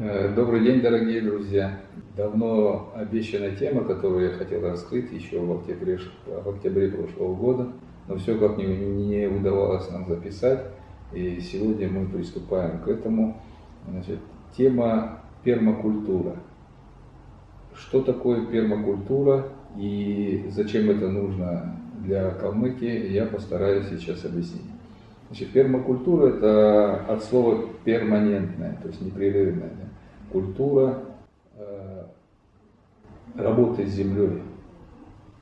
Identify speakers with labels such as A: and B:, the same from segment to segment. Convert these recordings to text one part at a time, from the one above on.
A: Э, добрый день, дорогие друзья! Давно обещанная тема, которую я хотел раскрыть еще в октябре, в октябре прошлого года, но все как не, не удавалось нам записать, и сегодня мы приступаем к этому. Значит, тема пермакультура. Что такое пермакультура и зачем это нужно для Калмыкии, я постараюсь сейчас объяснить. Значит, пермакультура – это от слова перманентная, то есть непрерывная. Да? Культура э, работы с землей.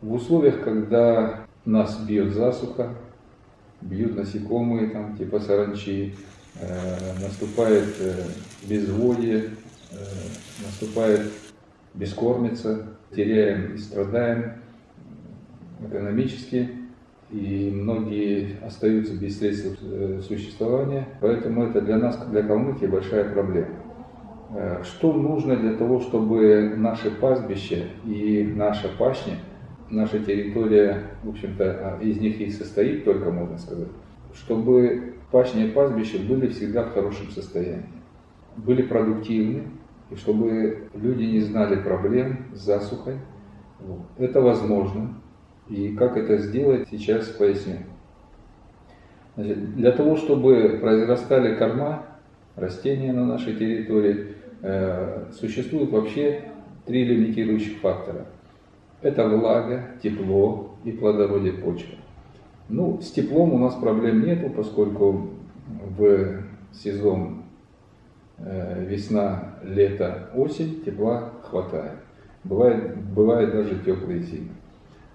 A: В условиях, когда нас бьет засуха, бьют насекомые, там, типа саранчи, э, наступает э, безводье, э, наступает бескормица, теряем и страдаем экономически, и многие остаются без средств э, существования. Поэтому это для нас, для Калмыкии, большая проблема. Э, что нужно для того, чтобы наше пастбище и наша пашня, наша территория, в общем-то, а, из них и состоит только, можно сказать, чтобы пашня и пастбище были всегда в хорошем состоянии, были продуктивны, и чтобы люди не знали проблем с засухой. Это возможно, и как это сделать, сейчас поясню. Значит, для того, чтобы произрастали корма, растения на нашей территории, э, существует вообще три лимитирующих фактора. Это влага, тепло и плодородие почвы. Ну, с теплом у нас проблем нету, поскольку в сезон э, весна, лето, осень тепла хватает. Бывает, бывает даже теплые зимы.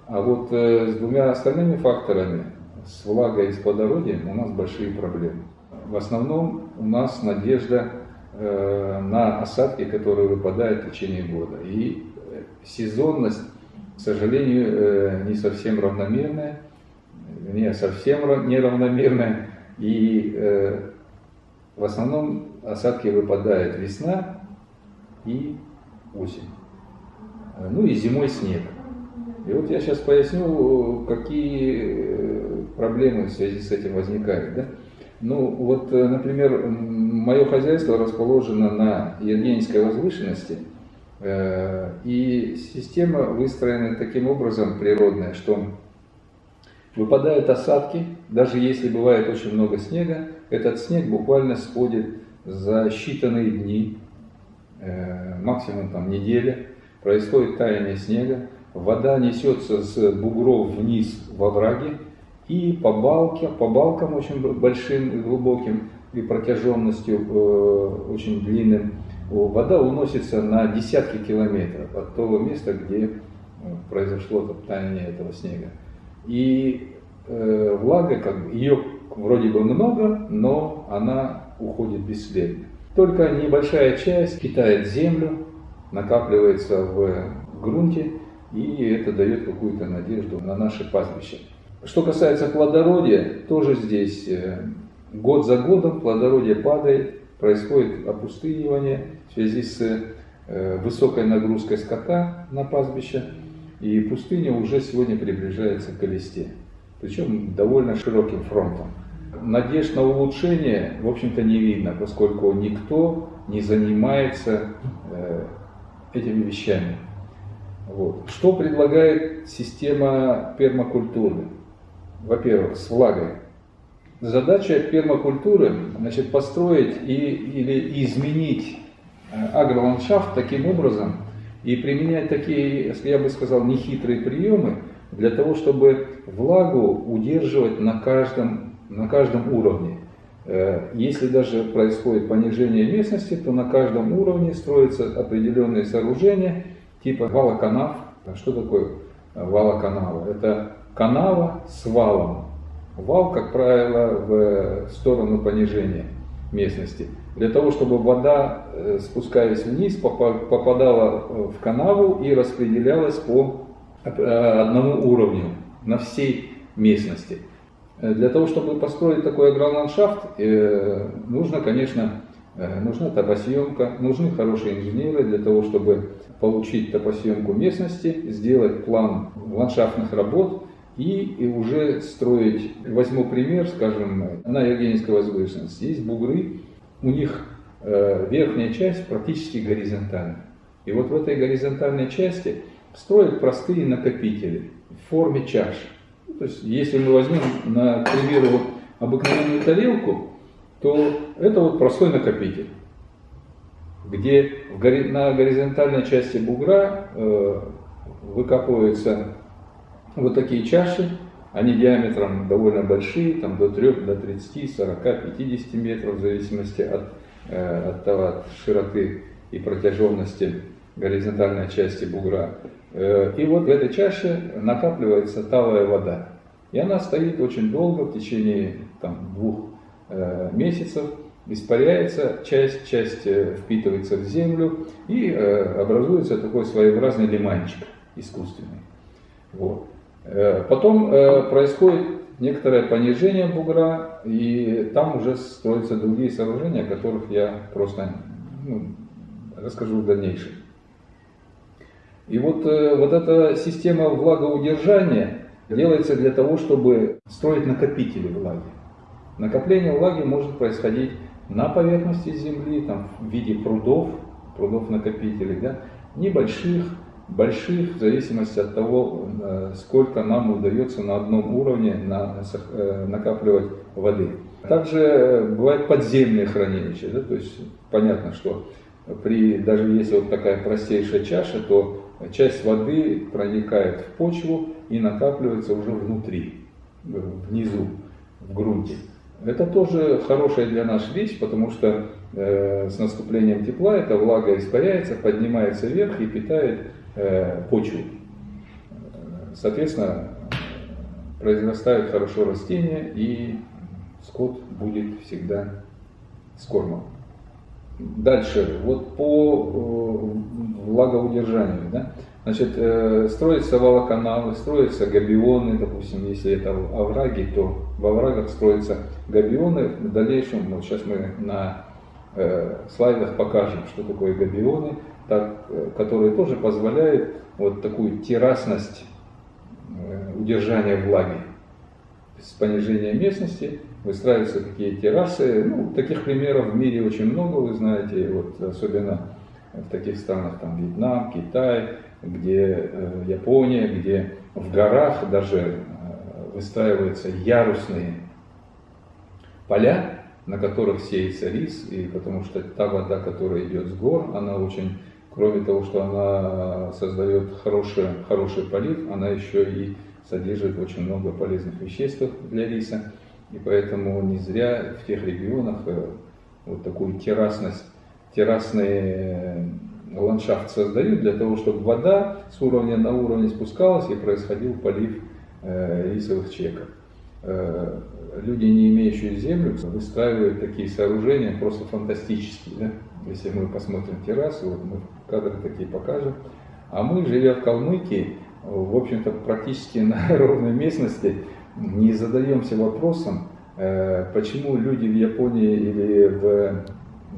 A: А вот э, с двумя остальными факторами, с влагой и с плодородием, у нас большие проблемы. В основном у нас надежда э, на осадки, которые выпадают в течение года. И сезонность, к сожалению, э, не совсем равномерная, не совсем неравномерная. И в основном осадки выпадают весна и осень. Ну и зимой снег. И вот я сейчас поясню, какие э, проблемы в связи с этим возникают. Да? Ну вот, э, например, мое хозяйство расположено на Евгенийской возвышенности, э, и система выстроена таким образом природная, что выпадают осадки, даже если бывает очень много снега, этот снег буквально сходит за считанные дни, максимум там неделя, происходит таяние снега, вода несется с бугров вниз во враге, и по, балке, по балкам очень большим и глубоким, и протяженностью э, очень длинным, вода уносится на десятки километров от того места, где э, произошло таяние этого снега. И э, влага, как бы, ее вроде бы много, но она уходит бесследно. Только небольшая часть питает землю, накапливается в грунте, и это дает какую-то надежду на наше пастбище. Что касается плодородия, тоже здесь э, год за годом плодородие падает, происходит опустынивание в связи с э, высокой нагрузкой скота на пастбище, и пустыня уже сегодня приближается к Элисте, причем довольно широким фронтом. Надежд на улучшение, в общем-то, не видно, поскольку никто не занимается э, этими вещами. Вот. Что предлагает система пермакультуры? Во-первых, с влагой. Задача пермакультуры значит, построить и, или изменить э, агроландшафт таким образом и применять такие, я бы сказал, нехитрые приемы для того, чтобы влагу удерживать на каждом, на каждом уровне. Э, если даже происходит понижение местности, то на каждом уровне строятся определенные сооружения, типа валоканав. Что такое валоканава? Это канава с валом. Вал, как правило, в сторону понижения местности. Для того, чтобы вода, э, спускаясь вниз, попадала в канаву и распределялась по э, одному уровню на всей местности. Э, для того, чтобы построить такой агроландшафт, нужно, конечно, нужна топосъемка, нужны хорошие инженеры для того, чтобы получить топосъемку местности, сделать план ландшафтных работ и, и уже строить. Возьму пример, скажем, на Евгенийской возвышенности. Есть бугры, у них э, верхняя часть практически горизонтальна. И вот в этой горизонтальной части строят простые накопители в форме чаш. То есть, если мы возьмем, на, примеру, вот обыкновенную тарелку, то это вот простой накопитель, где на горизонтальной части бугра э, выкапываются вот такие чаши, они диаметром довольно большие, там до 3, до 30, 40, 50 метров, в зависимости от, э, от, того, от широты и протяженности горизонтальной части бугра. Э, и вот в этой чаше накапливается талая вода. И она стоит очень долго, в течение там, двух месяцев, испаряется, часть, часть э, впитывается в землю и э, образуется такой своеобразный лиманчик искусственный. Вот. Э, потом э, происходит некоторое понижение бугра, и там уже строятся другие сооружения, о которых я просто ну, расскажу в дальнейшем. И вот, э, вот эта система влагоудержания делается для того, чтобы строить накопители влаги. Накопление влаги может происходить на поверхности земли, там, в виде прудов, прудов-накопителей, да, небольших, больших, в зависимости от того, э, сколько нам удается на одном уровне э, накапливать воды. Также бывают подземные хранилища, да, то есть понятно, что при, даже если вот такая простейшая чаша, то часть воды проникает в почву и накапливается уже внутри, внизу, в грунте. Это тоже хорошая для нас вещь, потому что э, с наступлением тепла эта влага испаряется, поднимается вверх и питает э, почву. Соответственно, произрастают хорошо растения и скот будет всегда с кормом. Дальше, вот по э, влагоудержанию, да, значит, э, строятся волоканалы, строятся габионы, допустим, если это овраги, то в оврагах строятся габионы. В дальнейшем, вот сейчас мы на э, слайдах покажем, что такое габионы, так, которые тоже позволяют вот такую террасность удержания влаги с понижением местности выстраиваются такие террасы. Ну, таких примеров в мире очень много, вы знаете, вот особенно в таких странах, там Вьетнам, Китай, где э, Япония, где в горах даже э, выстраиваются ярусные поля, на которых сеется рис, и потому что та вода, которая идет с гор, она очень, кроме того, что она создает хороший, хороший полив, она еще и содержит очень много полезных веществ для риса. И поэтому не зря в тех регионах э, вот такую террасность, террасный э, ландшафт создают для того, чтобы вода с уровня на уровень спускалась и происходил полив э, рисовых чеков. Люди, не имеющие землю, выстраивают такие сооружения просто фантастические. Да? Если мы посмотрим террасу, вот мы кадры такие покажем. А мы, живя в Калмыкии, в общем-то, практически на ровной местности, не задаемся вопросом, э, почему люди в Японии или в,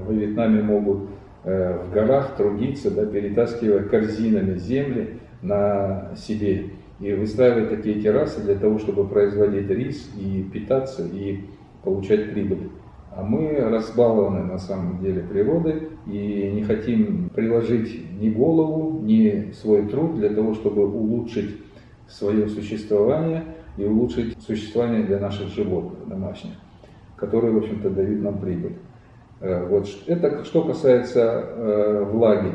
A: в Вьетнаме могут э, в горах трудиться, да, перетаскивая корзинами земли на себе и выстраивать такие террасы для того, чтобы производить рис и питаться и получать прибыль. А мы разбалованы на самом деле природой и не хотим приложить ни голову, ни свой труд для того, чтобы улучшить свое существование и улучшить существование для наших животных домашних, которые, в общем-то, дают нам прибыль. Э, вот это что касается э, влаги.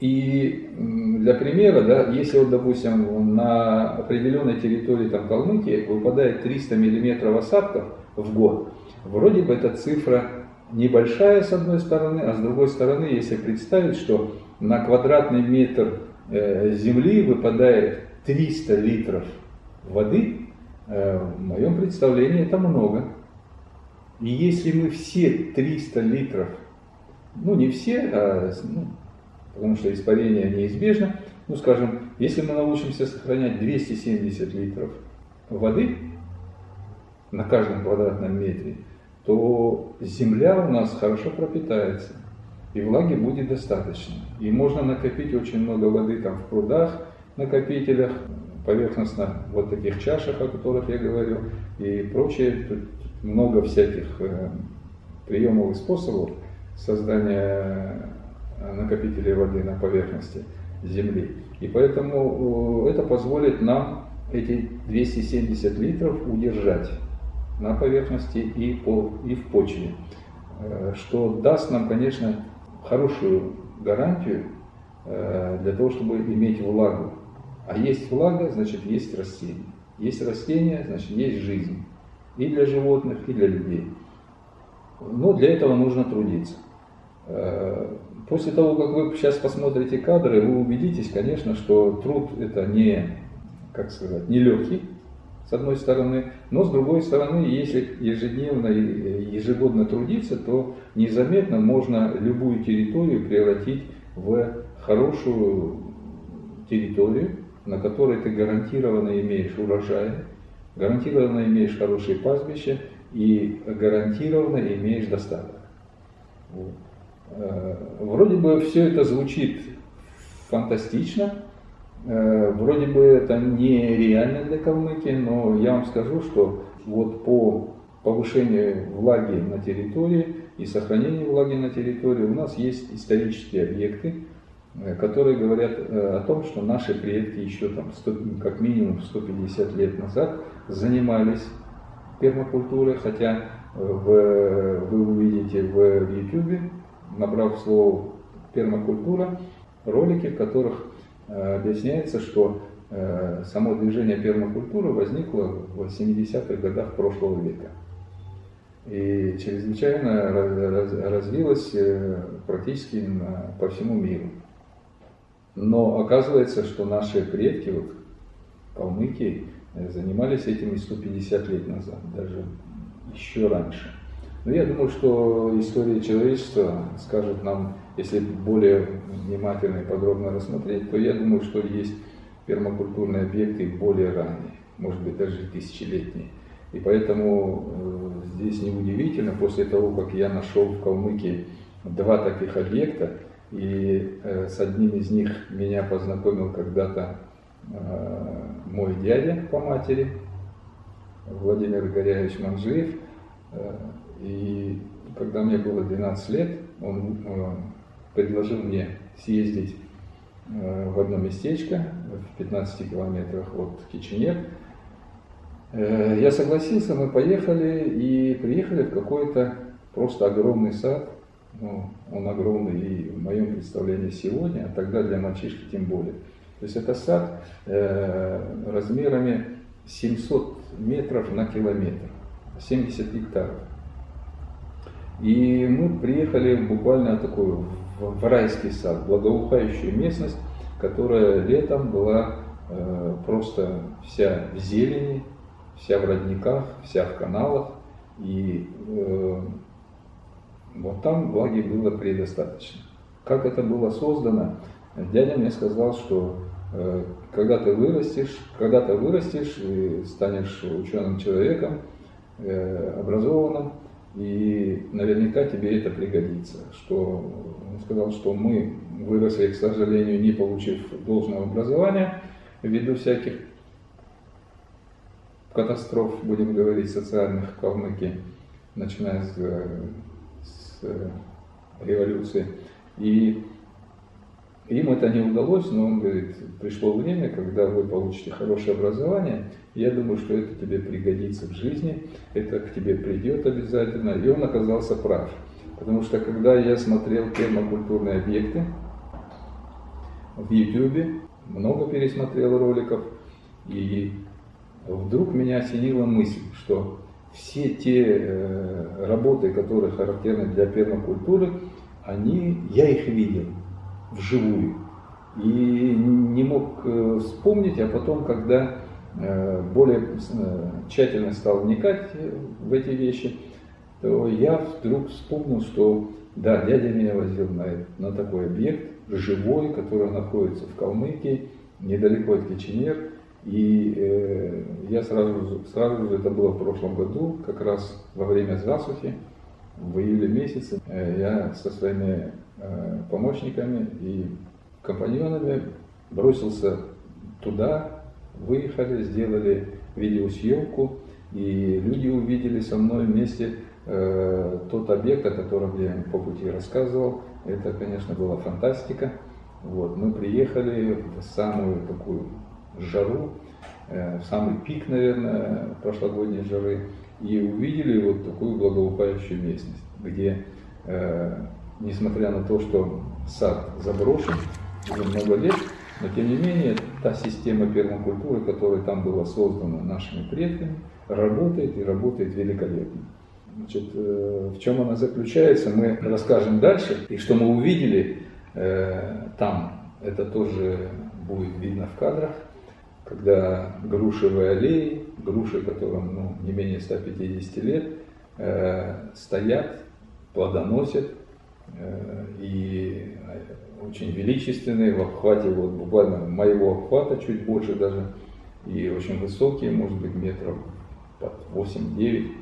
A: И для примера, да, если, вот, допустим, на определенной территории там, Калмыкии выпадает 300 миллиметров осадков в год, вроде бы эта цифра небольшая с одной стороны, а с другой стороны, если представить, что на квадратный метр э, земли выпадает 300 литров воды, в моем представлении это много. И если мы все 300 литров, ну не все, а, ну, потому что испарение неизбежно, ну скажем, если мы научимся сохранять 270 литров воды на каждом квадратном метре, то земля у нас хорошо пропитается, и влаги будет достаточно. И можно накопить очень много воды там в прудах, накопителях, поверхностно вот таких чашах, о которых я говорил, и прочее. Много всяких э, приемов и способов, создания накопителей воды на поверхности Земли. И поэтому это позволит нам эти 270 литров удержать на поверхности и, по, и в почве, э, что даст нам, конечно, хорошую гарантию э, для того, чтобы иметь влагу. А есть влага, значит есть растение. Есть растение, значит есть жизнь. И для животных, и для людей. Но для этого нужно трудиться. Э, после того, как вы сейчас посмотрите кадры, вы убедитесь, конечно, что труд это не, как сказать, не легкий, с одной стороны, но с другой стороны, если ежедневно и ежегодно трудиться, то незаметно можно любую территорию превратить в хорошую территорию, на которой ты гарантированно имеешь урожай, гарантированно имеешь хорошие пастбища и гарантированно имеешь достаток. Э, вроде бы все это звучит фантастично, э, вроде бы это нереально для Калмыкии, но я вам скажу, что вот по повышению влаги на территории и сохранению влаги на территории у нас есть исторические объекты, которые говорят о том, что наши предки еще там 100, как минимум 150 лет назад занимались пермакультурой, хотя в, вы увидите в YouTube набрав слово пермакультура, ролики, в которых э, объясняется, что э, само движение пермакультуры возникло в 70-х годах прошлого века. И чрезвычайно развилось э, практически по всему миру. Но оказывается, что наши предки, вот калмыки, занимались этим и 150 лет назад, даже еще раньше. Но я думаю, что история человечества скажет нам, если более внимательно и подробно рассмотреть, то я думаю, что есть пермакультурные объекты более ранние, может быть даже тысячелетние. И поэтому э, здесь неудивительно, после того, как я нашел в Калмыкии два таких объекта, и э, с одним из них меня познакомил когда-то э, мой дядя по матери, Владимир Горяевич Манжиев, и когда мне было 12 лет, он э, предложил мне съездить э, в одно местечко в 15 километрах от Киченек. Э, я согласился, мы поехали и приехали в какой-то просто огромный сад. Ну, он огромный и в моем представлении сегодня, а тогда для мальчишки тем более. То есть это сад размерами 700 метров на километр, 70 гектаров. И мы приехали буквально такую в райский сад, благоухающую местность, которая летом была э, просто вся в зелени, вся в родниках, вся в каналах. И э, вот там влаги было предостаточно. Как это было создано, дядя мне сказал, что э, когда ты вырастешь, когда ты вырастешь и станешь ученым человеком, э, образованным, и наверняка тебе это пригодится. Что он сказал, что мы выросли, к сожалению, не получив должного образования, ввиду всяких катастроф, будем говорить, социальных в Калмыкии, начиная с, с революции. И им это не удалось, но он говорит, пришло время, когда вы получите хорошее образование, я думаю, что это тебе пригодится в жизни, это к тебе придет обязательно. И он оказался прав. Потому что когда я смотрел пермакультурные объекты в YouTube, много пересмотрел роликов, и вдруг меня осенила мысль, что все те э, работы, которые характерны для пермакультуры, они, я их видел вживую. И не мог э, вспомнить, а потом, когда э, более тщательно стал вникать в эти вещи, то я вдруг вспомнил, что да, дядя меня возил на, на такой объект, живой, который находится в Калмыкии, недалеко от Киченер. И э, я сразу, сразу же, это было в прошлом году, как раз во время засухи, в июле месяце, э, я со своими Э, помощниками и компаньонами, бросился туда, выехали, сделали видеосъемку, и люди увидели со мной вместе э, тот объект, о котором я по пути рассказывал, это, конечно, была фантастика. Вот, мы приехали в самую такую жару, э, в самый пик, наверное, прошлогодней жары, и увидели вот такую благоухающую местность, где, э, несмотря на то, что сад заброшен уже много лет, но тем не менее та система пермакультуры, которая там была создана нашими предками, работает и работает великолепно. Значит, э, в чем она заключается, мы расскажем дальше. И что мы увидели там, это тоже будет видно в кадрах, когда грушевые аллеи, груши, которым ну, не менее 150 лет, э, стоят, плодоносят, э, и очень величественные, в обхвате, вот буквально моего обхвата, чуть больше даже, и очень высокие, может быть, метров под 8-9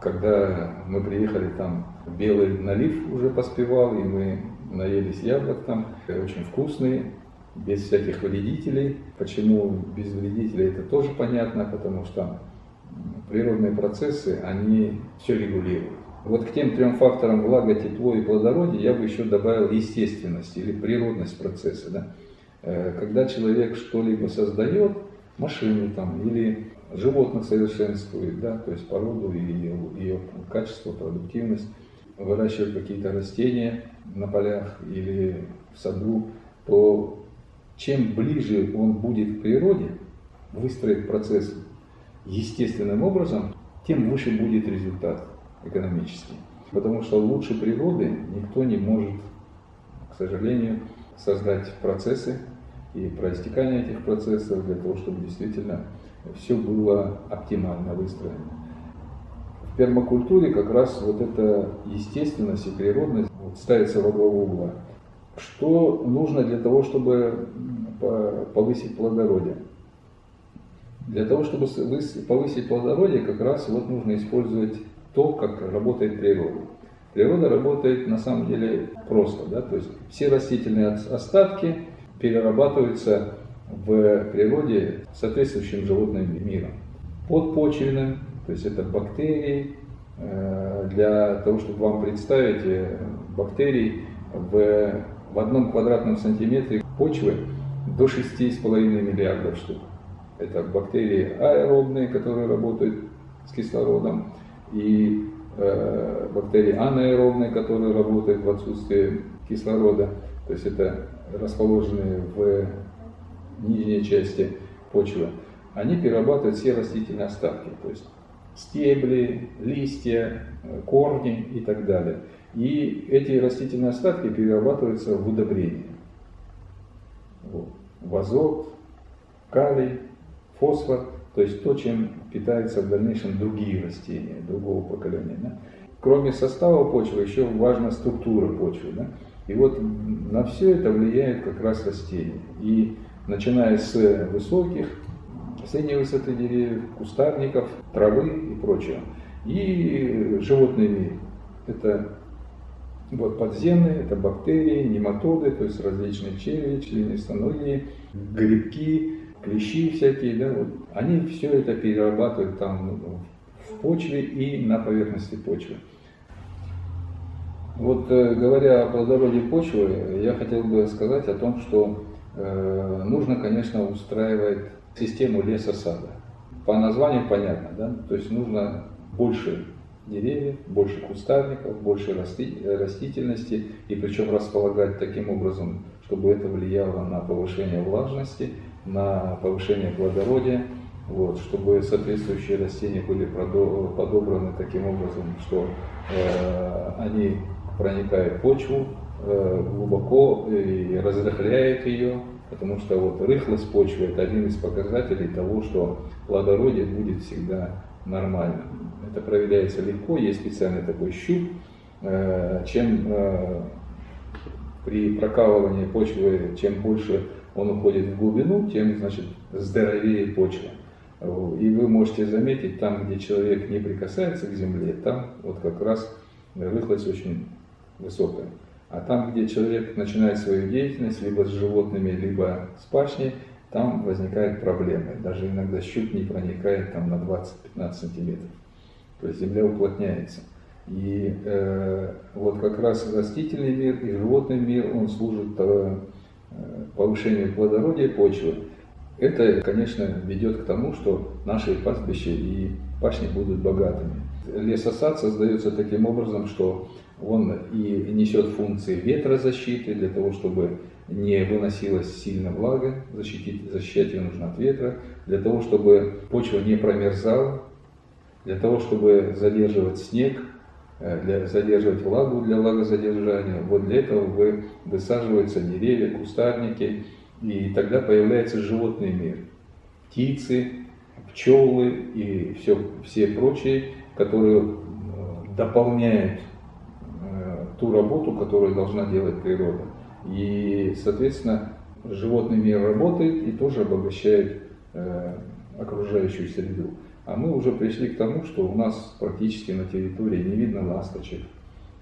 A: когда мы приехали, там белый налив уже поспевал, и мы наелись яблок там, очень вкусные, без всяких вредителей. Почему без вредителей, это тоже понятно, потому что природные процессы, они все регулируют. Вот к тем трем факторам влага, тепло и плодородие я бы еще добавил естественность или природность процесса. Да? Э, когда человек что-либо создает, машины там, или животных совершенствует, да, то есть породу и ее, ее качество, продуктивность, выращивает какие-то растения на полях или в саду, то чем ближе он будет к природе, выстроит процесс естественным образом, тем выше будет результат экономический. Потому что лучше природы никто не может, к сожалению, создать процессы и проистекание этих процессов для того, чтобы действительно все было оптимально выстроено. В пермакультуре как раз вот эта естественность и природность ставится во главу угла. Что нужно для того, чтобы повысить плодородие? Для того, чтобы повысить плодородие, как раз вот нужно использовать то, как работает природа. Природа работает на самом деле просто, да, то есть все растительные остатки перерабатываются в природе соответствующим животным миром. Подпочвенным, то есть это бактерии, э, для того, чтобы вам представить э, бактерий в, в одном квадратном сантиметре почвы до 6,5 миллиардов штук. Это бактерии аэробные, которые работают с кислородом, и э, бактерии анаэробные, которые работают в отсутствии кислорода. То есть это расположенные в нижней части почвы, они перерабатывают все растительные остатки, то есть стебли, листья, корни и так далее. И эти растительные остатки перерабатываются в удобрения. Вот. В азот, калий, фосфор, то есть то, чем питаются в дальнейшем другие растения, другого поколения. Да? Кроме состава почвы, еще важна структура почвы. Да? И вот на все это влияет как раз растения. И начиная с высоких, средней высоты деревьев, кустарников, травы и прочего. И животный мир. Это вот подземные, это бактерии, нематоды, то есть различные черви, членистоногие, грибки, клещи всякие, да, вот. они все это перерабатывают там ну, в почве и на поверхности почвы. Вот э, говоря о плодородии почвы, я хотел бы сказать о том, что Э, нужно, конечно, устраивать систему леса-сада. По названию понятно, да? То есть нужно больше деревьев, больше кустарников, больше растительности, и причем располагать таким образом, чтобы это влияло на повышение влажности, на повышение плодородия, вот, чтобы соответствующие растения были подобраны таким образом, что э, они проникают в почву, Э, глубоко и разрыхляет ее, потому что вот рыхлость почвы это один из показателей того, что плодородие будет всегда нормальным. Это проверяется легко, есть специальный такой щуп. Э, чем э, при прокалывании почвы, чем больше он уходит в глубину, тем значит здоровее почва. И вы можете заметить, там, где человек не прикасается к земле, там вот как раз рыхлость очень высокая. А там, где человек начинает свою деятельность либо с животными, либо с пашней, там возникают проблемы. Даже иногда щуп не проникает там на 20-15 сантиметров. То есть земля уплотняется. И э, вот как раз растительный мир и животный мир, он служит э, повышению плодородия почвы. Это, конечно, ведет к тому, что наши пастбища и пашни будут богатыми. Лесосад создается таким образом, что он и несет функции ветрозащиты для того, чтобы не выносилась сильно влага, защитить, защищать ее нужно от ветра, для того, чтобы почва не промерзала, для того, чтобы задерживать снег, э, для, задерживать влагу для влагозадержания. Вот для этого вы, высаживаются деревья, кустарники, и тогда появляется животный мир. Птицы, пчелы и все, все прочие, которые э, дополняют э, ту работу, которую должна делать природа. И, соответственно, животный мир работает и тоже обогащает э, окружающую среду. А мы уже пришли к тому, что у нас практически на территории не видно ласточек,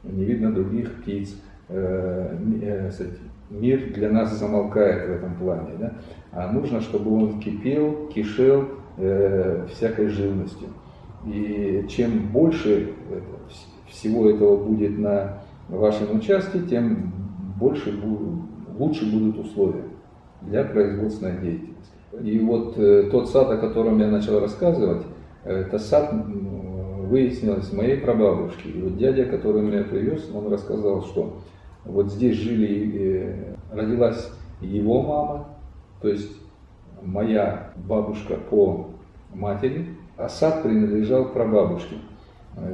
A: не видно других птиц. Э, э, мир для нас замолкает в этом плане. Да? А нужно, чтобы он кипел, кишел э, всякой живностью. И чем больше всего этого будет на вашем участке, тем больше, лучше будут условия для производственной деятельности. И вот э, тот сад, о котором я начал рассказывать, это сад выяснилось моей прабабушки. И вот дядя, который меня привез, он рассказал, что вот здесь жили, э, родилась его мама, то есть моя бабушка по матери, а сад принадлежал прабабушке.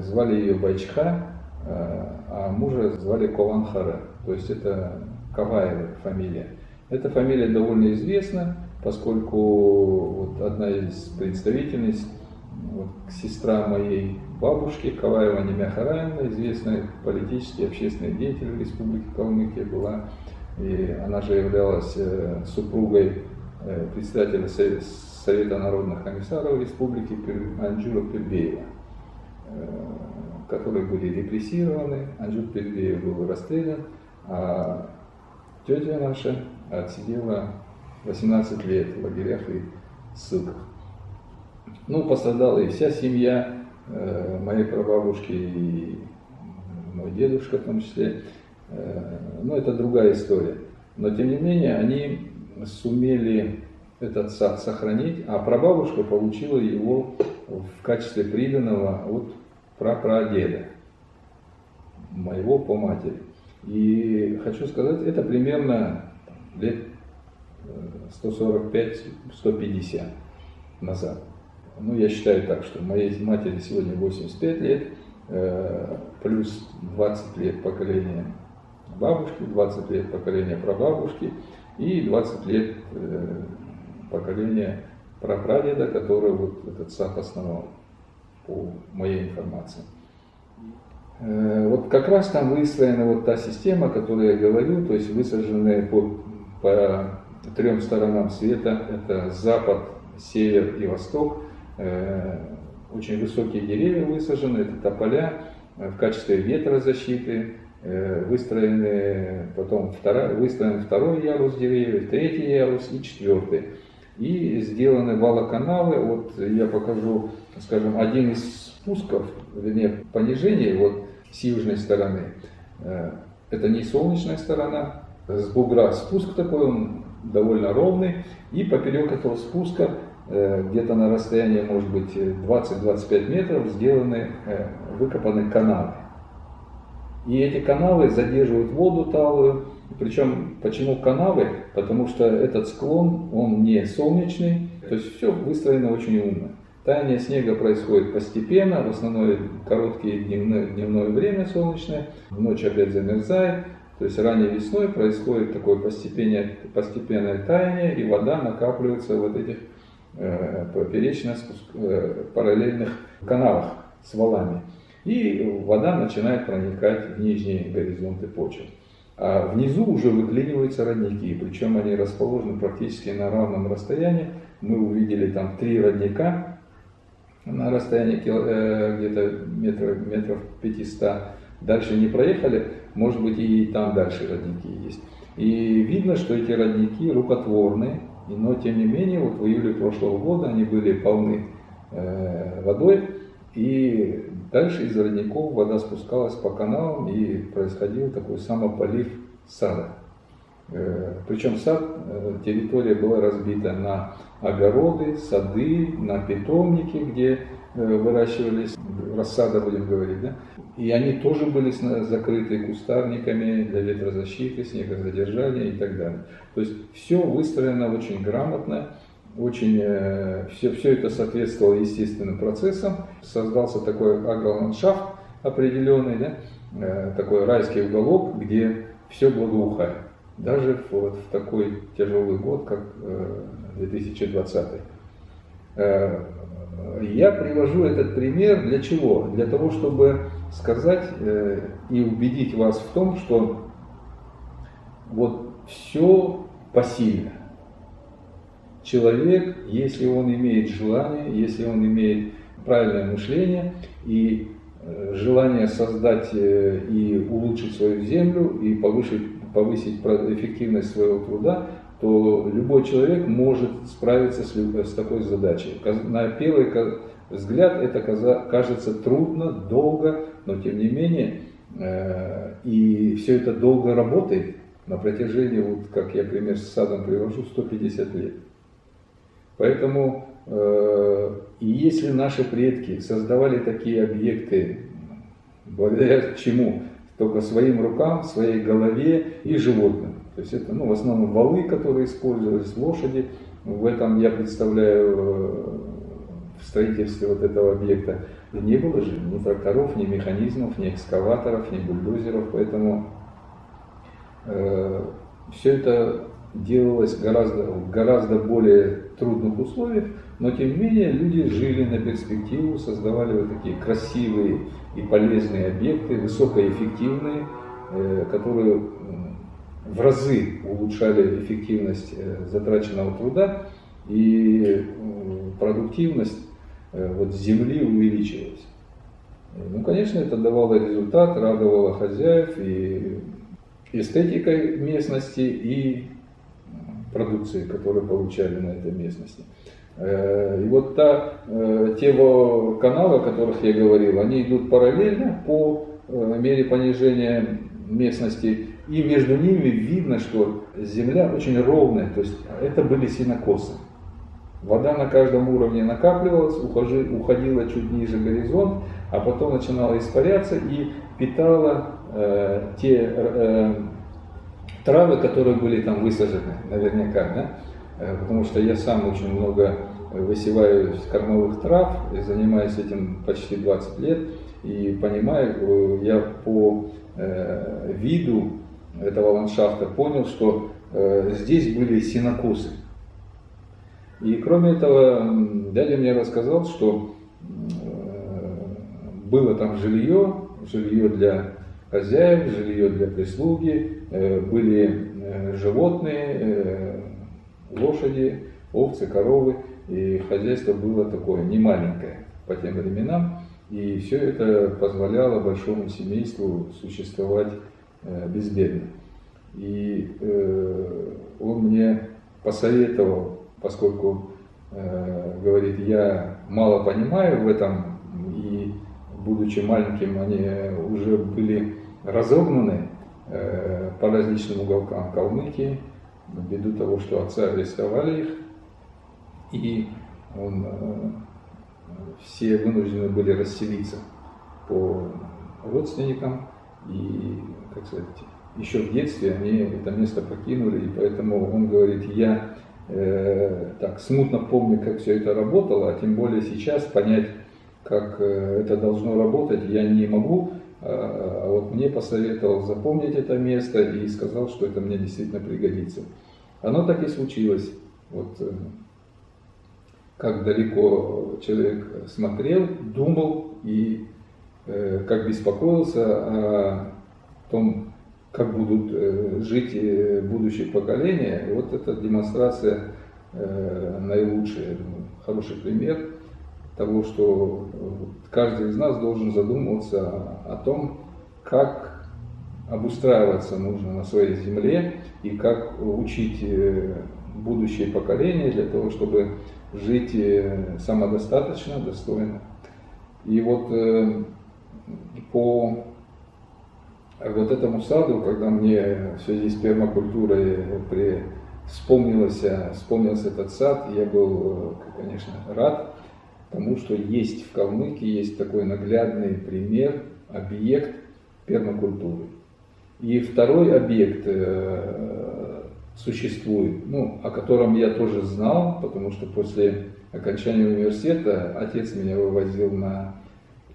A: Звали ее Байчха, э, а мужа звали Кованхара, то есть это Каваева фамилия. Эта фамилия довольно известна, поскольку вот одна из представительниц, вот, сестра моей бабушки, Каваева Немя Хараевна, известная политический общественный деятель Республики Калмыкия была, и она же являлась э, супругой э, председателя Совета народных комиссаров Республики Анджура Пербеева, э, которые были репрессированы. Анджур Пербеев был расстрелян, а тетя наша отсидела 18 лет в лагерях и ссылках. Ну, пострадала и вся семья э, моей прабабушки, и мой дедушка в том числе. Э, но это другая история. Но, тем не менее, они сумели этот сад сохранить, а прабабушка получила его в качестве приданного от прапрадеда, моего по матери. И хочу сказать, это примерно лет 145-150 э, назад. Ну, я считаю так, что моей матери сегодня 85 лет, э, плюс 20 лет поколения бабушки, 20 лет поколения прабабушки и 20 лет э, поколения прапрадеда, который вот этот сад основал, по моей информации. Вот как раз там выстроена вот та система, о которой я говорю, то есть высаженные по, по трем сторонам света, это запад, север и восток, э, очень высокие деревья высажены, это тополя э, в качестве ветрозащиты, э, выстроены, потом второй, выстроен второй ярус деревьев, третий ярус и четвертый. И сделаны валоканалы, вот я покажу, скажем, один из спусков, вернее, понижений вот с южной стороны. Это не солнечная сторона, с бугра спуск такой, он довольно ровный, и поперек этого спуска, э, где-то на расстоянии, может быть, 20-25 метров, сделаны, э, выкопаны каналы. И эти каналы задерживают воду талую. Причем, почему канавы? Потому что этот склон, он не солнечный, то есть все выстроено очень умно. Таяние снега происходит постепенно, в основном короткие дневное, дневное время солнечное, ночь опять замерзает, то есть ранней весной происходит такое постепенное, постепенное таяние, и вода накапливается в вот этих э, поперечно э, параллельных каналах с валами. И вода начинает проникать в нижние горизонты почвы. А внизу уже выклиниваются родники, причем они расположены практически на равном расстоянии. Мы увидели там три родника на расстоянии э, где-то метров, метров 500 Дальше не проехали, может быть и там дальше родники есть. И видно, что эти родники рукотворные, но тем не менее, вот в июле прошлого года они были полны э, водой, и Дальше из родников вода спускалась по каналам и происходил такой самополив сада. Э, Причем сад, э, территория была разбита на огороды, сады, на питомники, где э, выращивались рассада, будем говорить, да? И они тоже были закрыты кустарниками для ветрозащиты, снегозадержания и так далее. То есть все выстроено очень грамотно, очень, все, все это соответствовало естественным процессам. Создался такой агроландшафт определенный, да? такой райский уголок, где все благоухает даже вот в такой тяжелый год, как 2020. Э, э, я привожу этот пример для чего? Для того, чтобы сказать э, и убедить вас в том, что вот все посильно. Человек, если он имеет желание, если он имеет правильное мышление и желание создать и улучшить свою землю и повысить повысить эффективность своего труда, то любой человек может справиться с, с такой задачей. На первый взгляд это кажется трудно, долго, но тем не менее, э, и все это долго работает на протяжении, вот как я пример с садом привожу, 150 лет. Поэтому, э, и если наши предки создавали такие объекты, благодаря чему? Только своим рукам, своей голове и животным. То есть это ну, в основном валы, которые использовались, лошади. В этом я представляю э, в строительстве вот этого объекта. Не было же ни тракторов, ни механизмов, ни экскаваторов, ни бульдозеров, поэтому э, все это делалось гораздо, в гораздо более трудных условиях, но тем не менее люди жили на перспективу, создавали вот такие красивые и полезные объекты, высокоэффективные, э, которые в разы улучшали эффективность э, затраченного труда и продуктивность э, вот земли увеличивалась. Ну, конечно, это давало результат, радовало хозяев и эстетикой местности, и продукции, которую получали на этой местности. Э, и вот та, э, те каналы, о которых я говорил, они идут параллельно по э, мере понижения местности, и между ними видно, что земля очень ровная, то есть это были синокосы. Вода на каждом уровне накапливалась, уходила чуть ниже горизонт, а потом начинала испаряться и питала э, те э, травы, которые были там высажены, наверняка, да? Э, потому что я сам очень много высеваю кормовых трав, занимаюсь этим почти 20 лет, и понимаю, э, я по э, виду этого ландшафта понял, что здесь были синокосы. И кроме этого, дядя мне рассказал, что было там жилье, жилье для хозяев, жилье для прислуги, э, были э, животные, э, лошади, овцы, коровы, и хозяйство было такое не маленькое по тем временам, и все это позволяло большому семейству существовать безбедно. И он мне посоветовал, поскольку говорит, я мало понимаю в этом, и будучи маленьким, они уже были разогнаны э, по различным уголкам Калмыкии, ввиду того, что отца арестовали их, и он, э, все вынуждены были расселиться по родственникам, и, как сказать, еще в детстве они это место покинули, и поэтому он говорит, я э, так смутно помню, как все это работало, а тем более сейчас понять, как э, это должно работать, я не могу, а, а вот мне посоветовал запомнить это место и сказал, что это мне действительно пригодится. Оно так и случилось. Вот э, как далеко человек смотрел, думал и э, как беспокоился о том, как будут э, жить будущие поколения. Вот эта демонстрация наилучшая, хороший пример того, что каждый из нас должен задумываться о том, как обустраиваться нужно на своей земле и как учить э, будущее поколение для того, чтобы жить э, самодостаточно, достойно. И вот э, по вот этому саду, когда мне в связи с пермакультурой при... вспомнился, вспомнился этот сад, я был, конечно, рад тому, что есть в Калмыкии есть такой наглядный пример, объект пермакультуры. И второй объект э, существует, ну, о котором я тоже знал, потому что после окончания университета отец меня вывозил на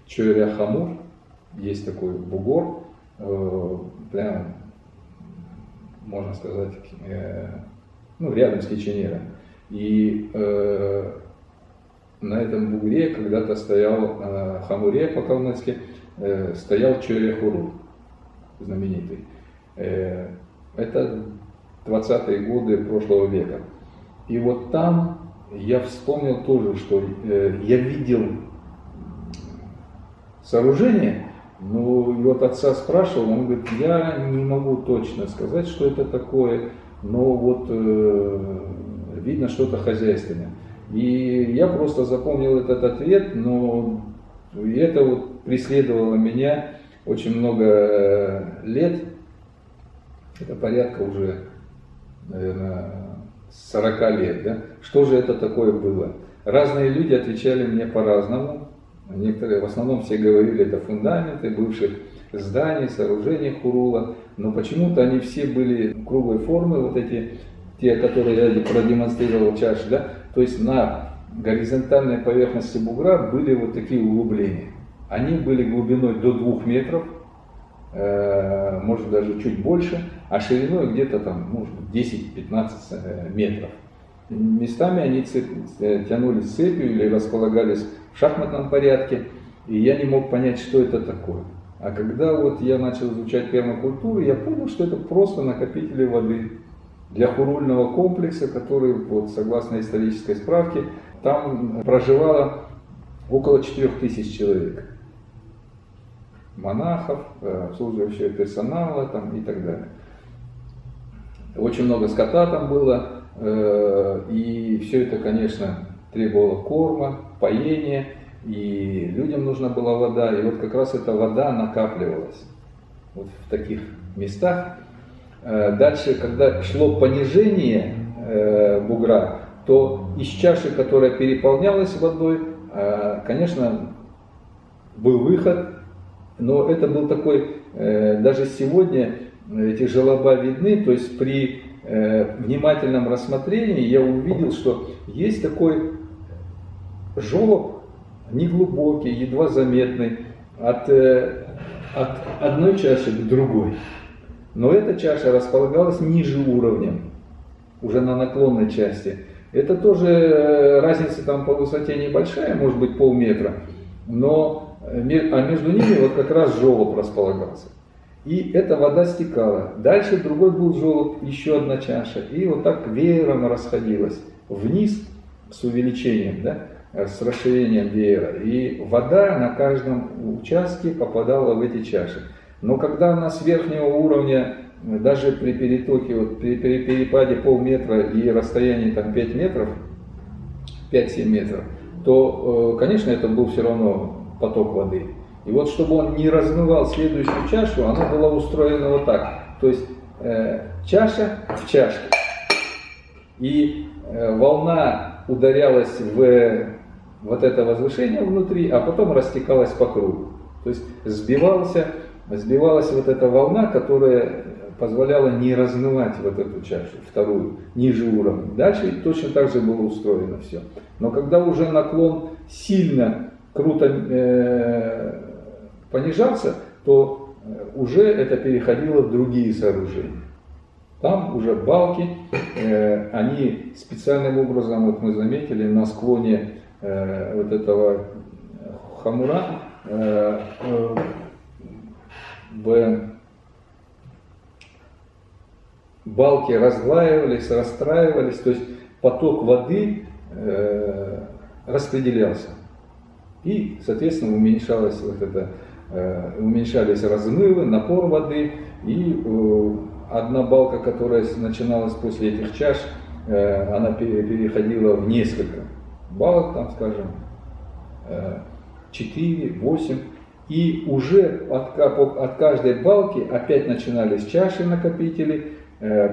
A: Чойря-Хамур, есть такой бугор, э, прям, можно сказать, э, ну, рядом с Киченером. И на этом бугре когда-то стоял Хамуре по-калмыцки, стоял Чойря-Хуру, знаменитый. Э, это 20-е годы прошлого века. И вот там я вспомнил тоже, что э, я видел сооружение, но вот отца спрашивал, он говорит, я не могу точно сказать, что это такое, но вот э, видно что-то хозяйственное. И я просто запомнил этот ответ, но это вот преследовало меня очень много э, лет, это порядка уже, наверное, 40 лет. Да? Что же это такое было? Разные люди отвечали мне по-разному. Некоторые, в основном все говорили, это фундаменты бывших зданий, сооружений Хурула, но почему-то они все были круглой формы, вот эти, те, которые я продемонстрировал чаши, да, то есть на горизонтальной поверхности бугра были вот такие углубления. Они были глубиной до 2 метров, э, может даже чуть больше, а шириной где-то там, может быть, 10-15 э, метров. Местами они э, тянулись цепью или располагались в шахматном порядке, и я не мог понять, что это такое. А когда вот я начал изучать пермакультуру, я понял, что это просто накопители воды для хурульного комплекса, который, вот, согласно исторической справке, там проживало около 4000 человек. Монахов, э, обслуживающего персонала там, и так далее. Очень много скота там было, Э, и все это, конечно, требовало корма, поения, и людям нужна была вода. И вот как раз эта вода накапливалась вот в таких местах. Э, дальше, когда шло понижение бугра, то из чаши, которая переполнялась водой, конечно, был выход, но это был такой, даже сегодня эти желоба видны, то есть при Э, внимательном рассмотрении я увидел, что есть такой желоб, неглубокий, едва заметный, от, э, от одной чаши к другой. Но эта чаша располагалась ниже уровня, уже на наклонной части. Это тоже э, разница там по высоте небольшая, может быть полметра, но а между ними вот как раз желоб располагался. И эта вода стекала. Дальше другой был желоб, еще одна чаша. И вот так веером расходилась вниз с увеличением, да, с расширением веера. И вода на каждом участке попадала в эти чаши. Но когда она с верхнего уровня, даже при перетоке, вот при, при перепаде полметра и расстоянии там 5 метров, 5-7 метров, то, э, конечно, это был все равно поток воды. И вот чтобы он не размывал следующую чашу, она была устроена вот так. То есть э, чаша в чашке. И э, волна ударялась в вот это возвышение внутри, а потом растекалась по кругу. То есть сбивался, сбивалась вот эта волна, которая позволяла не размывать вот эту чашу, вторую, ниже уровня. Дальше точно так же было устроено все. Но когда уже наклон сильно круто э, понижаться, то э, уже это переходило в другие сооружения. Там уже балки, э, они специальным образом, вот мы заметили, на склоне вот этого хамура балки разглаивались, расстраивались, то есть поток воды распределялся. И, соответственно, уменьшалось вот это Э, уменьшались размывы, напор воды, и э, одна балка, которая начиналась после этих чаш, э, она переходила в несколько балок, там, скажем, 4, 8, И уже от, от каждой балки опять начинались чаши накопители,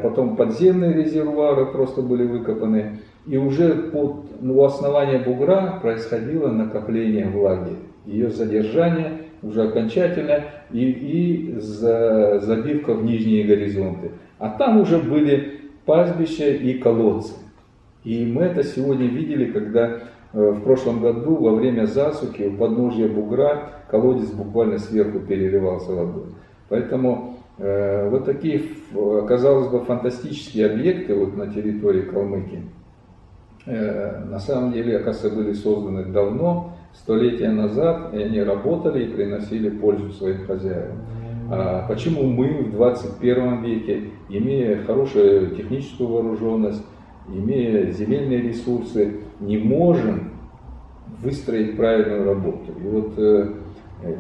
A: потом подземные резервуары просто были выкопаны. И уже под, ну, у основания бугра происходило накопление влаги, ее задержание уже окончательно и, и за, забивка в нижние горизонты. А там уже были пастбища и колодцы. И мы это сегодня видели, когда э, в прошлом году во время засухи у подножья бугра колодец буквально сверху переливался водой. Поэтому э, вот такие, казалось бы, фантастические объекты вот на территории Калмыкии, э, на самом деле, оказывается, были созданы давно, столетия назад, и они работали и приносили пользу своим хозяевам. А почему мы в 21 веке, имея хорошую техническую вооруженность, имея земельные ресурсы, не можем выстроить правильную работу? И вот э, э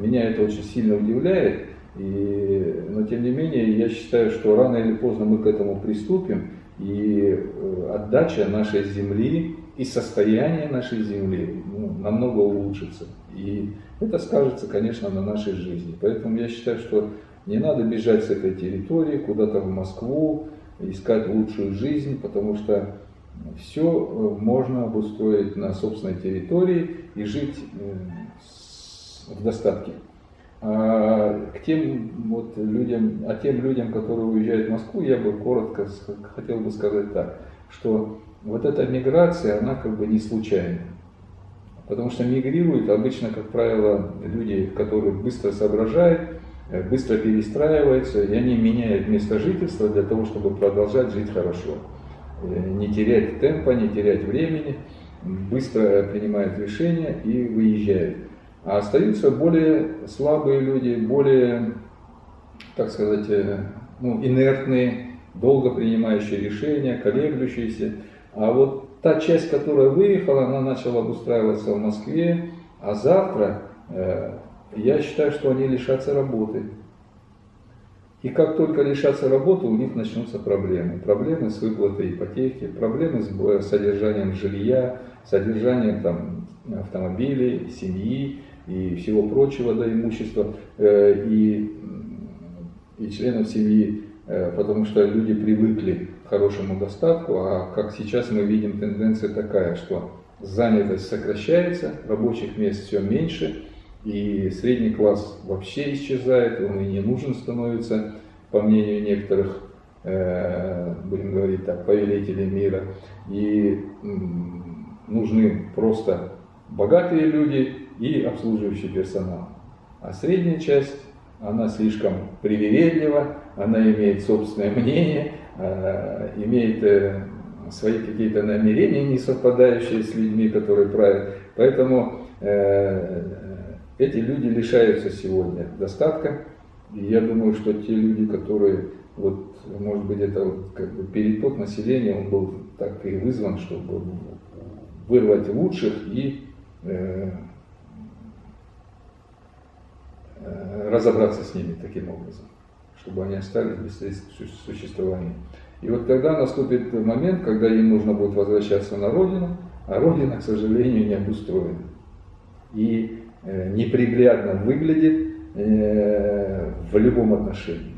A: меня это очень сильно удивляет, и, но тем не менее я считаю, что рано или поздно мы к этому приступим, и э, отдача нашей земли и состояние нашей земли ну, намного улучшится. И это скажется, конечно, на нашей жизни. Поэтому я считаю, что не надо бежать с этой территории куда-то в Москву, искать лучшую жизнь, потому что все э, можно обустроить на собственной территории и жить э, в достатке. А к тем вот людям, а тем людям, которые уезжают в Москву, я бы коротко хотел бы сказать так, что вот эта миграция, она как бы не случайна. Потому что мигрируют обычно, как правило, люди, которые быстро соображают, э, быстро перестраиваются, и они меняют место жительства для того, чтобы продолжать жить хорошо. Э, не терять темпа, не терять времени, быстро принимают решения и выезжают. А остаются более слабые люди, более, так сказать, э, ну, инертные, долго принимающие решения, колеблющиеся. А вот та часть, которая выехала, она начала обустраиваться в Москве, а завтра э, я считаю, что они лишатся работы. И как только лишатся работы, у них начнутся проблемы. Проблемы с выплатой ипотеки, проблемы с содержанием жилья, содержанием там, автомобилей, семьи и всего прочего да, имущества, э, и, и членов семьи, э, потому что люди привыкли хорошему достатку, а как сейчас мы видим тенденция такая, что занятость сокращается, рабочих мест все меньше, и средний класс вообще исчезает, он и не нужен становится, по мнению некоторых, э, будем говорить так, повелителей мира, и нужны просто богатые люди и обслуживающий персонал. А средняя часть, она слишком привередлива, она имеет собственное мнение, Э, имеет э, свои какие-то намерения, не совпадающие с людьми, которые правят. Поэтому э, эти люди лишаются сегодня достатка. И я думаю, что те люди, которые, вот, может быть, это вот, как бы переток населения, он был так и вызван, чтобы вырвать лучших и разобраться с ними таким образом чтобы они остались без существования. И вот тогда наступит момент, когда им нужно будет возвращаться на родину, а родина, к сожалению, не обустроена. И э, неприглядно выглядит э, в любом отношении.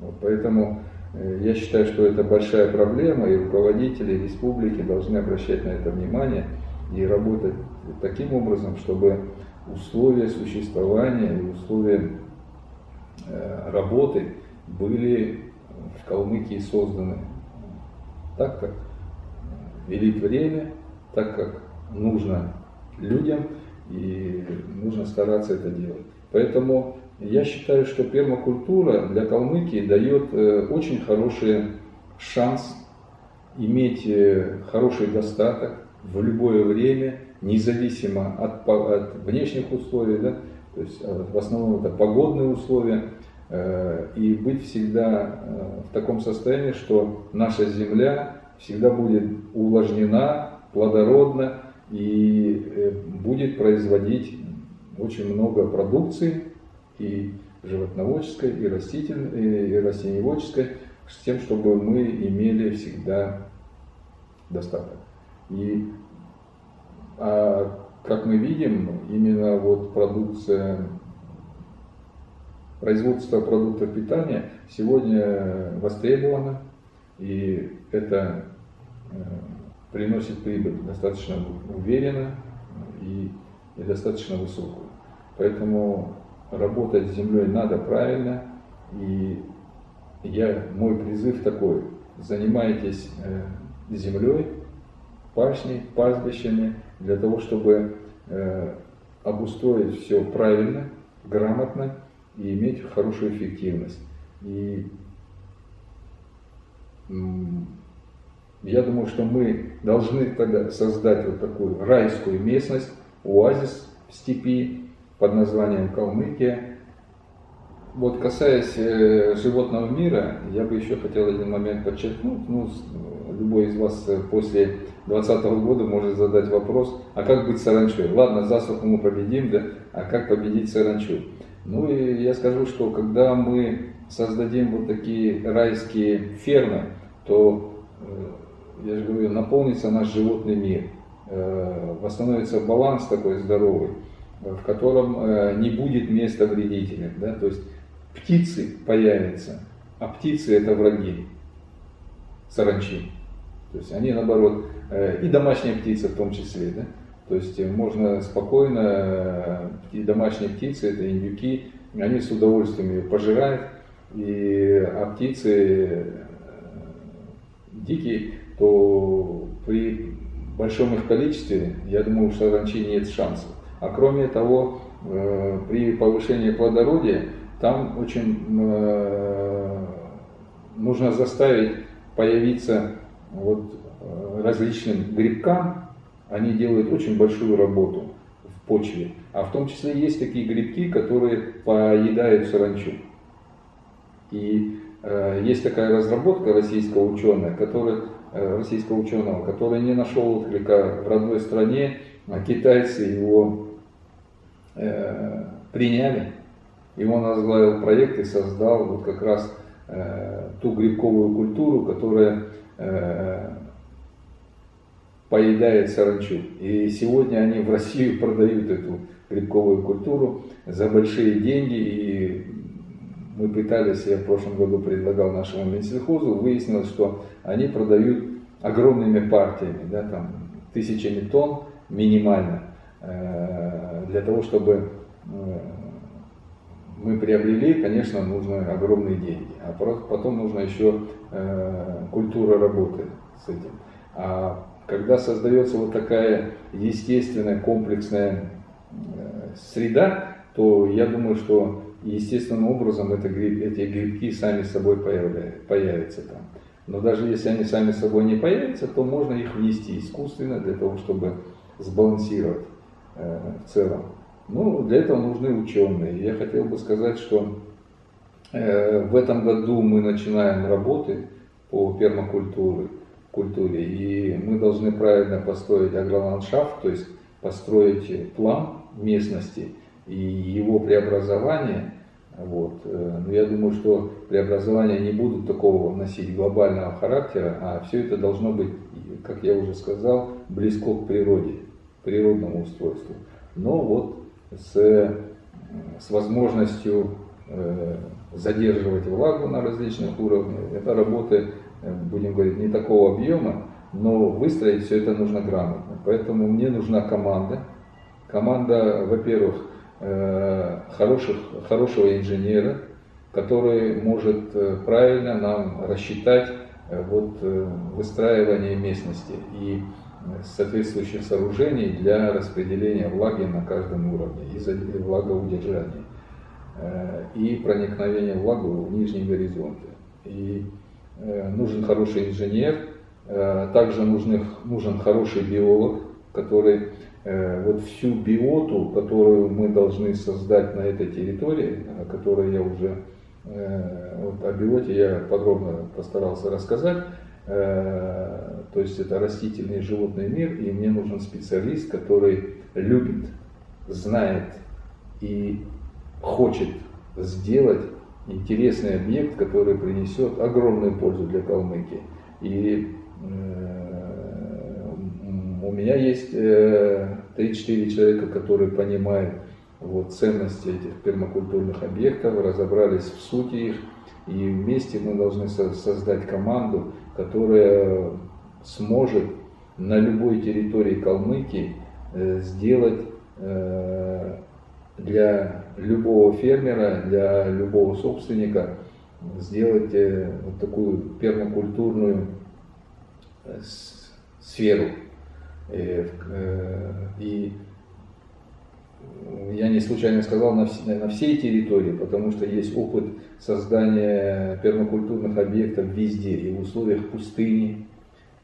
A: Вот поэтому э, я считаю, что это большая проблема, и руководители республики должны обращать на это внимание и работать таким образом, чтобы условия существования и условия Э, работы были в Калмыкии созданы так, как велит время, так, как нужно людям, и нужно стараться это делать. Поэтому я считаю, что пермакультура для Калмыкии дает э, очень хороший шанс иметь э, хороший достаток в любое время, независимо от, от внешних условий, да, то есть э, в основном это погодные условия, э, и быть всегда э, в таком состоянии, что наша земля всегда будет увлажнена, плодородна и будет производить очень много продукции и животноводческой, и растительной, и растениеводческой, с тем, чтобы мы имели всегда достаток. И а как мы видим, именно вот продукция, производство продуктов питания сегодня востребовано, и это э, приносит прибыль достаточно уверенно и, и достаточно высокую. Поэтому работать с землей надо правильно, и я, мой призыв такой, занимайтесь э, землей, пашней, пастбищами, для того, чтобы э, обустроить все правильно, грамотно и иметь хорошую эффективность. И я думаю, что мы должны тогда создать вот такую райскую местность, оазис в степи под названием Калмыкия, вот касаясь э, животного мира, я бы еще хотел один момент подчеркнуть. Ну, любой из вас э, после 2020 года может задать вопрос, а как быть саранчой? Ладно, засуху мы победим, да, а как победить саранчу? Ну и я скажу, что когда мы создадим вот такие райские фермы, то, э, я же говорю, наполнится наш животный мир, э, восстановится баланс такой здоровый, в котором не будет места вредителям. Да? То есть птицы появятся, а птицы это враги саранчи. То есть они наоборот, э, и домашние птицы в том числе, да? То есть можно спокойно, э, и домашние птицы, это индюки, они с удовольствием ее пожирают, и, а птицы э, дикие, то при большом их количестве, я думаю, что саранчи нет шансов. А кроме того, при повышении плодородия там очень э, нужно заставить появиться вот э, различным грибкам, они делают очень большую работу в почве. А в том числе есть такие грибки, которые поедают саранчу. И э, есть такая разработка российского ученого, который, э, российского ученого, который не нашел отклика в родной стране, а китайцы его э, приняли и он возглавил проект и создал вот как раз э, ту грибковую культуру, которая поедает саранчу. И сегодня они в Россию продают эту грибковую культуру за большие деньги. И мы пытались, я в прошлом году предлагал нашему Минсельхозу, выяснилось, что они продают огромными партиями, да, там, тысячами тонн минимально, э, для того, чтобы э, мы приобрели, конечно, нужно огромные деньги, а потом нужно еще э, культура работы с этим. А когда создается вот такая естественная комплексная э, среда, то я думаю, что естественным образом это, эти грибки сами собой появятся там. Но даже если они сами собой не появятся, то можно их внести искусственно для того, чтобы сбалансировать э, в целом. Ну, для этого нужны ученые. Я хотел бы сказать, что э, в этом году мы начинаем работы по пермакультуре, культуре, и мы должны правильно построить агроландшафт, то есть построить план местности и его преобразование. Вот. Э, но я думаю, что преобразования не будут такого носить глобального характера, а все это должно быть, как я уже сказал, близко к природе, природному устройству. Но вот с, с возможностью э, задерживать влагу на различных уровнях. Это работы, э, будем говорить, не такого объема, но выстроить все это нужно грамотно. Поэтому мне нужна команда. Команда, во-первых, э, хороших, хорошего инженера, который может правильно нам рассчитать вот, выстраивание местности. И соответствующих сооружений для распределения влаги на каждом уровне и влагоудержания э, и проникновения влаги в нижние горизонты. И э, нужен хороший инженер, э, также нужен, нужен хороший биолог, который вот всю биоту, которую мы должны создать на этой территории, о которой я уже, вот о биоте я подробно постарался рассказать, то есть это растительный и животный мир, и мне нужен специалист, который любит, знает и хочет сделать интересный объект, который принесет огромную пользу для Калмыкии. И э, У меня есть 3-4 человека, которые понимают вот, ценности этих пермакультурных объектов, разобрались в сути их, и вместе мы должны создать команду, которая сможет на любой территории Калмыкии э, сделать э, для любого фермера, для любого собственника, сделать э, вот такую пермакультурную сферу. И я не случайно сказал на, всей территории, потому что есть опыт создания пермакультурных объектов везде, и в условиях пустыни,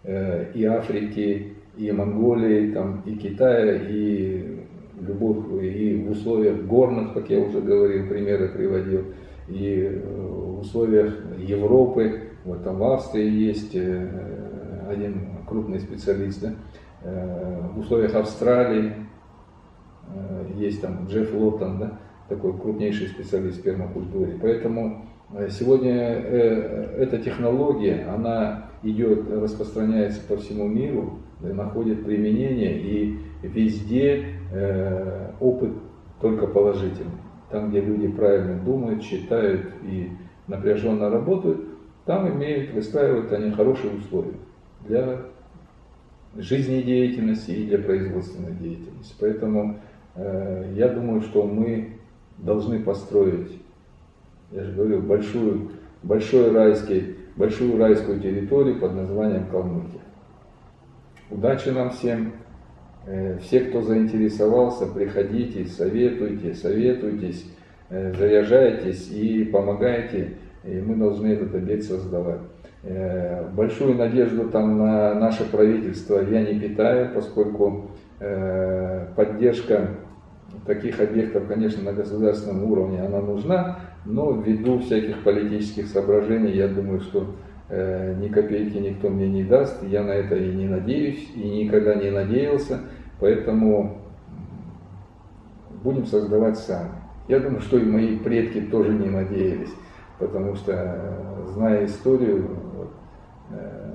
A: и Африки, и Монголии, там, и Китая, и любых, и в условиях горных, как я уже говорил, примеры приводил, и э, в условиях Европы, вот там в Австрии есть э, один крупный специалист, да, в условиях Австралии, Э, есть там Джефф Лоттон, да, такой крупнейший специалист в пермакультуре. Поэтому э, сегодня э, эта технология, она идет, распространяется по всему миру, находит применение и везде опыт только положительный. Там, где люди правильно думают, считают и напряженно работают, там имеют, выстраивают они хорошие условия для жизнедеятельности и для производственной деятельности. Поэтому Э, я думаю, что мы должны построить, я же говорю, большую, большой райский, большую райскую территорию под названием Калмыкия. Удачи нам всем! Э, все, кто заинтересовался, приходите, советуйте, советуйтесь, э, заряжайтесь и помогайте, и мы должны этот объект создавать. Большую надежду там на наше правительство я не питаю, поскольку поддержка таких объектов, конечно, на государственном уровне она нужна, но ввиду всяких политических соображений, я думаю, что э, ни копейки никто мне не даст, я на это и не надеюсь, и никогда не надеялся, поэтому будем создавать сами. Я думаю, что и мои предки тоже не надеялись, потому что, э, зная историю, э,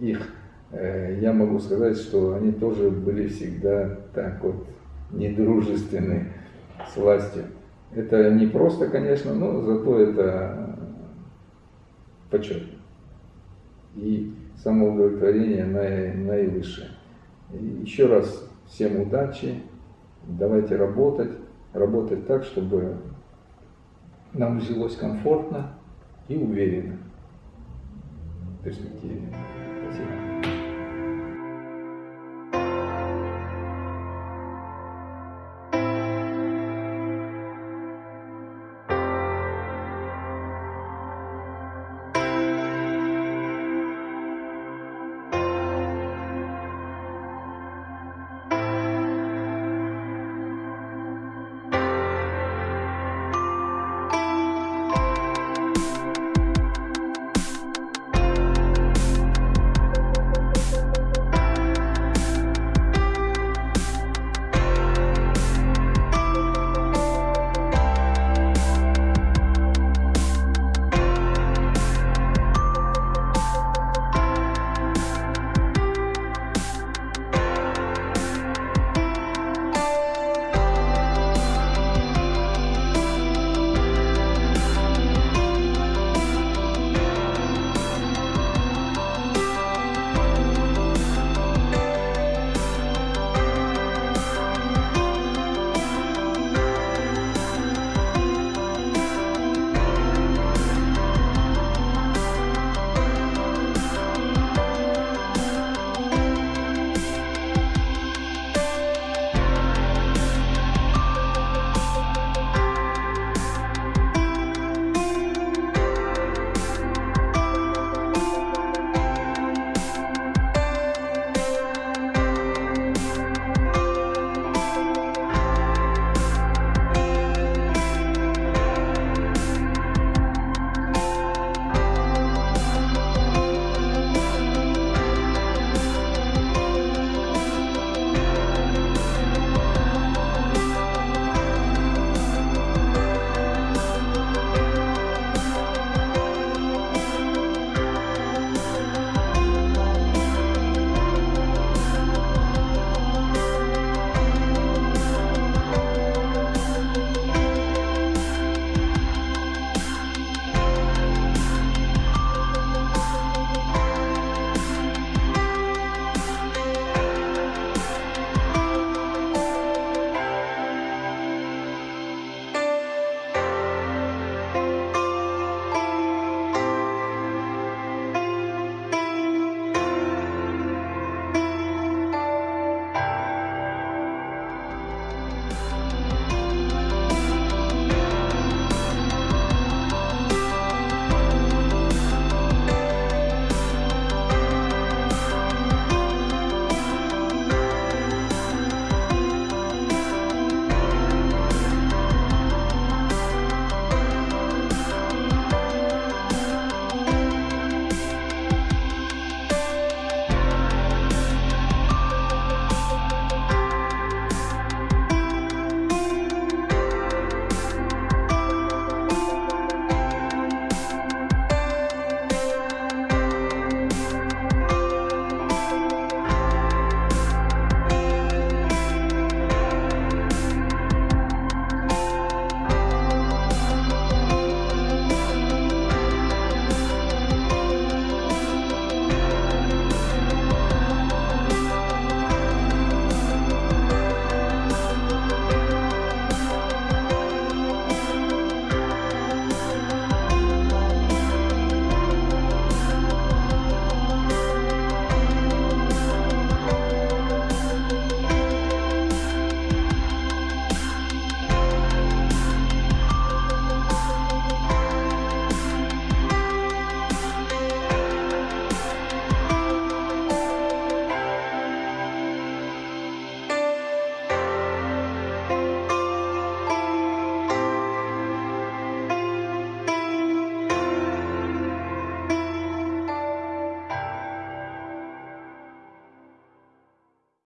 A: их Э, я могу сказать, что они тоже были всегда так вот недружественны с властью. Это не просто, конечно, но зато это почет. И самоудовлетворение наивысшее. И еще раз всем удачи, давайте работать, работать так, чтобы нам жилось комфортно и уверенно в перспективе.